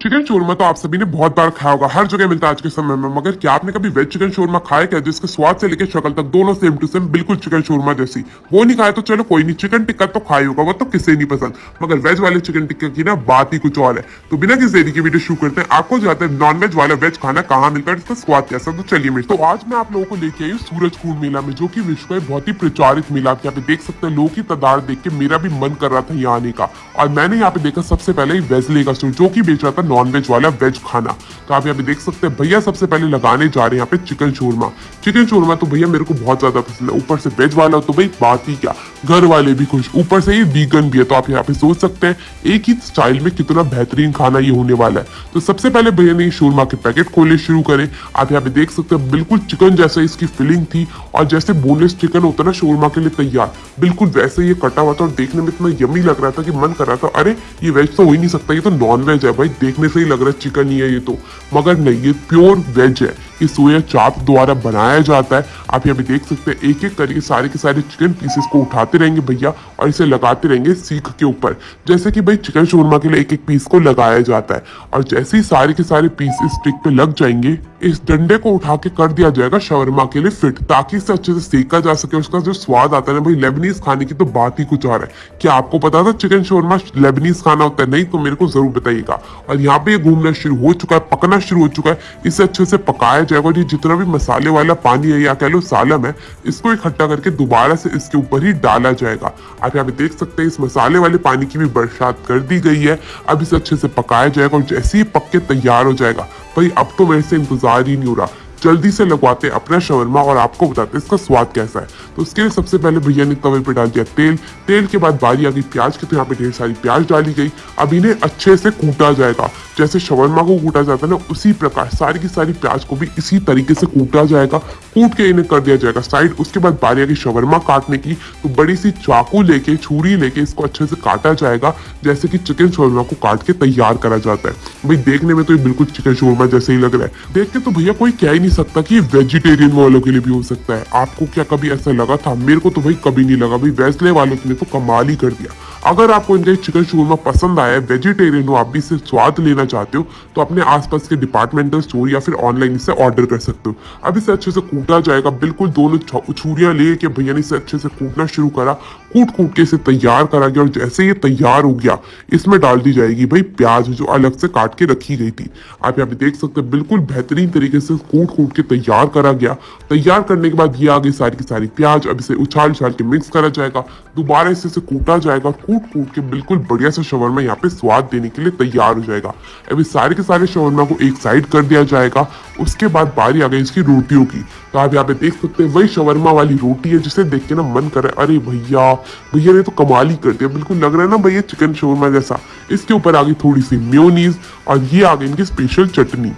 Chicken shawarma तो आप सभी ने बहुत बार खाया होगा, हर जगह मिलता है आज के समय में, मगर क्या आपने कभी वेज चिकन शोरमा खाया क्या, जिसके स्वाद से लेकर शक्ल तक दोनों सेम टू सेम बिल्कुल चिकन शोरमा जैसी? वो नहीं खाया तो चलो कोई नहीं चिकन टिक्का तो खाई होगा, वो तो किसे नहीं पसंद। मगर वेज वाले चिकन टिक्का की ना बात ही कुछ और है। तो बिना किसी देरी की वीडियो शुरू करते हैं। आपको जाते हैं नॉन वेज वाला वेज खाना कहाँ मिलता है इसका स्वाद कैसा तो चलिए मेरे तो आज मैं आप लोगों को लेके आई हूँ सूरज कुंड मेला में, जो की विश्व का बहुत ही प्रचारित मेला आप यहाँ पे देख सकते हैं। लोगों की तादाद देख के मेरा भी मन कर रहा था यहाँ आने का। और मैंने यहाँ पे देखा सबसे पहले वेजले का स्टोर जो की बेच रहा था नॉन वेज वाला वेज खाना। तो आप यहाँ पे देख सकते हैं, भैया सबसे पहले लगाने जा रहे हैं यहाँ पे चिकन शोरमा चिकन शोरमा तो भैया मेरे को बहुत ज़्यादा पसंद है। ऊपर से वेज वाला तो भाई बात ही क्या। घर वाले भी खुश। ऊपर से ये वीगन भी है तो आप यहाँ पे सोच सकते हैं, एक ही स्टाइल में कितना बेहतरीन खाना ये होने वाला है। तो सबसे पहले भैया ने शोरमा के पैकेट खोले, शुरू करे। आप यहाँ पे देख सकते हैं, बिल्कुल चिकन जैसा इसकी फिलिंग थी, और जैसे बोनलेस चिकन होता ना शोरमा के लिए तैयार। बिल्कुल वैसे ये कटा हुआ था, और देखने में इतना यमी लग रहा था कि मन कर रहा था, अरे, ये वेज तो हो ही नहीं सकता, ये तो नॉन वेज है भाई देखने से ही लग रहा है चिकन ही है ये तो। मगर नहीं, ये प्योर वेज है। ये सोया चाप द्वारा बनाया जाता है। आप यहाँ पे देख सकते हैं एक एक करके सारे के सारे चिकन पीसेस को उठाते रहेंगे भैया और इसे लगाते रहेंगे सीख के ऊपर। जैसे कि भाई चिकन शोरमा के लिए एक एक पीस को लगाया जाता है और जैसे ही सारे के सारे पीस इस स्टिक पे लग जाएँगे, इस डंडे को उठा के कर दिया जाएगा शवरमा के लिए फिट ताकि इसे अच्छे से सेका जा सके उसका जो स्वाद आता है ना भाई लेबनीज खाने की तो बात ही कुछ और है। क्या आपको पता था चिकन शोरमा लेबनीज खाना होता है? नहीं तो मेरे को ज़रूर बताइएगा। और यहाँ पे ये घूमना शुरू हो चुका है, पकना शुरू हो चुका है, इसे अच्छे से पकाया जाएगा और ये जितना भी मसाले वाला पानी है, या कह लो सालम है, इसको इकट्ठा करके दोबारा से इसके ऊपर ही डाला जाएगा। आप यहाँ पे देख सकते हैं, इस मसाले वाले पानी की भी बरसात कर दी गई है। अब इसे अच्छे से पकाया जाएगा और जैसे ही पक के तैयार हो जाएगा, भाई, अब तो मेरे से इंतज़ार ही नहीं हो रहा। जल्दी से लगवाते अपना शवरमा और आपको बताते इसका स्वाद कैसा है। तो उसके लिए सबसे पहले भैया ने तवे पे डाल दिया तेल। तेल के बाद बारी आ गई प्याज की तो यहाँ पे ढेर सारी प्याज डाली गई। अब इन्हें अच्छे से कूटा जाएगा। जैसे शवरमा को कूटा जाता है ना, उसी प्रकार सारी की सारी प्याज को भी इसी तरीके से कूटा जाएगा। कूट के इन्हें कर दिया जाएगा साइड। उसके बाद बारी आ गई शवरमा काटने की। तो बड़ी सी चाकू लेके, छुरी लेके इसको अच्छे से काटा जाएगा, जैसे कि चिकन शोरमा को काट के तैयार करा जाता है। भाई देखने में तो ये बिल्कुल चिकन शोरमा जैसे ही लग रहा है। देख के तो भैया कोई क्या ही नहीं सकता कि वेजिटेरियन वालों के लिए भी हो सकता है। आपको क्या कभी ऐसा लगा था? मेरे को तो भाई कभी नहीं लगा। भाई वैसले वालों ने तो कमाल ही कर दिया। अगर आपको इनका चिकन शोरमा पसंद आया वेजिटेरियन हो, आप भी इसे स्वाद लेना चाहते हो तो अपने आसपास के डिपार्टमेंटल स्टोर या फिर ऑनलाइन इसे ऑर्डर कर सकते हो। अब इसे अच्छे से कूटा जाएगा, बिल्कुल दोनों छुरियाँ ले के भैया ने इसे अच्छे से कूटना शुरू करा कूट कूट के इसे तैयार करा गया, और जैसे ये तैयार हो गया, इसमें डाल दी जाएगी भाई प्याज जो अलग से काट के रखी गई थी। आप यहाँ पे देख सकते हैं, बिल्कुल बेहतरीन तरीके से कूट कूट के तैयार करा गया। तैयार करने के बाद ये आ गई सारी की सारी प्याज, अब इसे उछाल उछाल के मिक्स करा जाएगा, दोबारा इसे कूटा जाएगा कूट कूट के बिल्कुल बढ़िया सा शवरमा यहाँ पे स्वाद देने के लिए तैयार हो जाएगा। अभी सारे के सारे शवरमा को एक साइड कर दिया जाएगा, उसके बाद बारी आ गई इसकी रोटियों की। तो आप यहाँ पे देख सकते हैं, वही शवरमा वाली रोटी है जिसे देख के ना मन करे अरे भैया भैया ने तो कमाल ही कर दिया। बिल्कुल लग रहा है ना भैया चिकन शवरमा जैसा। इसके ऊपर आ गई थोड़ी सी म्योनीज और ये आ गई इनकी स्पेशल चटनी।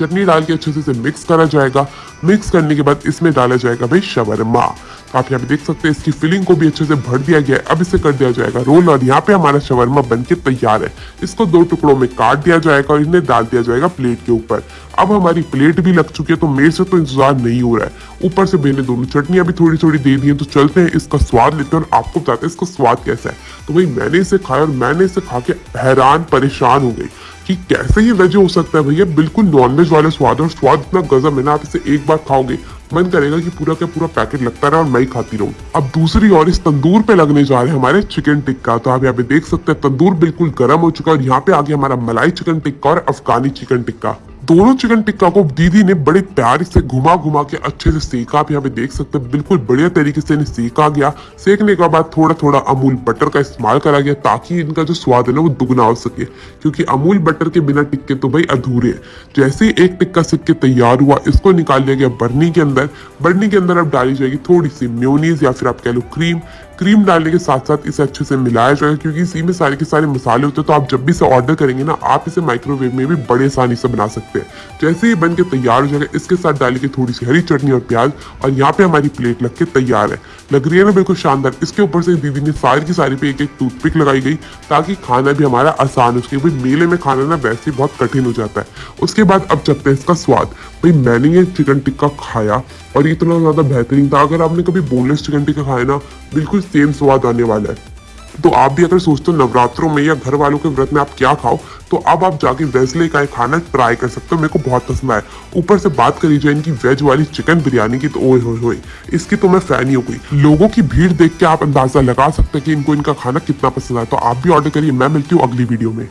चटनी डाल के अच्छे से मिक्स करा जाएगा। मिक्स करने के बाद इसमें डाला जाएगा भाई शवरमा। आप यहाँ पे देख सकते हैं, इसकी फिलिंग को भी अच्छे से भर दिया गया है। अब इसे कर दिया जाएगा रोल और यहाँ पे हमारा शवरमा बन तैयार है। इसको दो टुकड़ों में काट दिया जाएगा और इन्हें डाल दिया जाएगा प्लेट के ऊपर। अब हमारी प्लेट भी लग चुकी है तो मेरे से तो इंतज़ार नहीं हो रहा है। ऊपर से मैंने दोनों चटनियाँ भी थोड़ी थोड़ी दे दी है तो चलते हैं, इसका स्वाद लेते हैं और आपको बताते हैं इसका स्वाद कैसा है। तो भाई, मैंने इसे खाया और मैंने इसे खा के हैरान, परेशान हो गई कि कैसे ये वेज हो सकता है भैया? बिल्कुल नॉनवेज वाले स्वाद और स्वाद इतना गजब है ना, आप इसे एक बार खाओगे मन करेगा कि पूरा का पूरा पैकेट लगता रहा और मैं ही खाती रहूँ। अब दूसरी और इस तंदूर पे लगने जा रहे हैं हमारे चिकन टिक्का तो आप यहाँ पे देख सकते हैं, तंदूर बिल्कुल गर्म हो चुका है और यहाँ पे आ गया हमारा मलाई चिकन टिक्का और अफगानी चिकन टिक्का दोनों चिकन टिक्का को दीदी ने बड़े प्यार से घुमा घुमा के अच्छे से सेका। आप यहाँ पे देख सकते हैं, बिल्कुल बढ़िया तरीके से इन्हें सेका गया। सेकने के बाद थोड़ा थोड़ा अमूल बटर का इस्तेमाल करा गया ताकि इनका जो स्वाद है ना वो दुगना हो सके। क्योंकि अमूल बटर के बिना टिक्के तो भाई अधूरे हैं। जैसे ही एक टिक्का सिक के तैयार हुआ, इसको निकाल लिया गया बर्नी के अंदर। बर्नी के अंदर अब डाली जाएगी थोड़ी सी म्योनीज या फिर आप कह लो क्रीम क्रीम डालने के साथ साथ इसे अच्छे से मिलाया जाएगा क्योंकि इसी में सारे के सारे मसाले होते हैं तो आप जब भी इसे ऑर्डर करेंगे ना, आप इसे माइक्रोवेव में भी बड़े आसानी से बना सकते हैं। जैसे ही बन के तैयार हो जाएगा, इसके साथ डालेंगे थोड़ी सी हरी चटनी और प्याज, और यहाँ पे हमारी प्लेट लग के तैयार है। लग रही है ना बिल्कुल शानदार। इसके ऊपर से दीदी ने सारी की सारी पे एक एक टूथपिक लगाई गई, ताकि खाना भी हमारा आसान हो सके। भाई, मेले में खाना ना वैसे बहुत कठिन हो जाता है। उसके बाद अब चलते हैं इसका स्वाद। भाई, मैंने ये चिकन टिक्का खाया, और इतना ज़्यादा बेहतरीन था। अगर आपने कभी बोनलेस चिकन टिक्का खाया ना, बिल्कुल सेम स्वाद आने वाला है। तो आप भी अगर सोचते हो नवरात्रों में या घर वालों के व्रत में आप क्या खाओ तो अब आप जाके वेजले का एक खाना ट्राई कर सकते हो। मेरे को बहुत पसंद आया। ऊपर से बात करी जाए इनकी वेज वाली चिकन बिरयानी की तो ओए होए होए, इसकी तो मैं फ़ैन ही हो गई। लोगों की भीड़ देख के आप अंदाज़ा लगा सकते हैं कि इनको इनका खाना कितना पसंद आया। तो आप भी ऑर्डर करिए, मैं मिलती हूँ अगली वीडियो में।